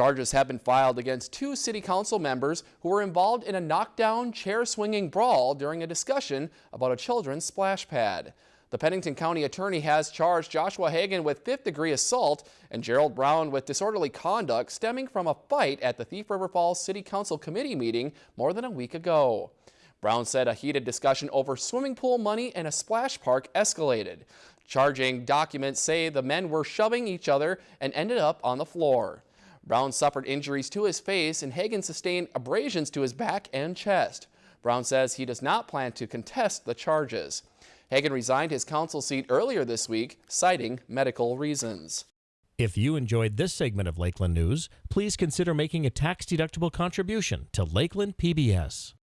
Charges have been filed against two city council members who were involved in a knockdown, chair-swinging brawl during a discussion about a children's splash pad. The Pennington County Attorney has charged Joshua Hagan with fifth-degree assault and Gerald Brown with disorderly conduct stemming from a fight at the Thief River Falls City Council Committee meeting more than a week ago. Brown said a heated discussion over swimming pool money and a splash park escalated. Charging documents say the men were shoving each other and ended up on the floor. Brown suffered injuries to his face and Hagan sustained abrasions to his back and chest. Brown says he does not plan to contest the charges. Hagan resigned his council seat earlier this week, citing medical reasons. If you enjoyed this segment of Lakeland News, please consider making a tax-deductible contribution to Lakeland PBS.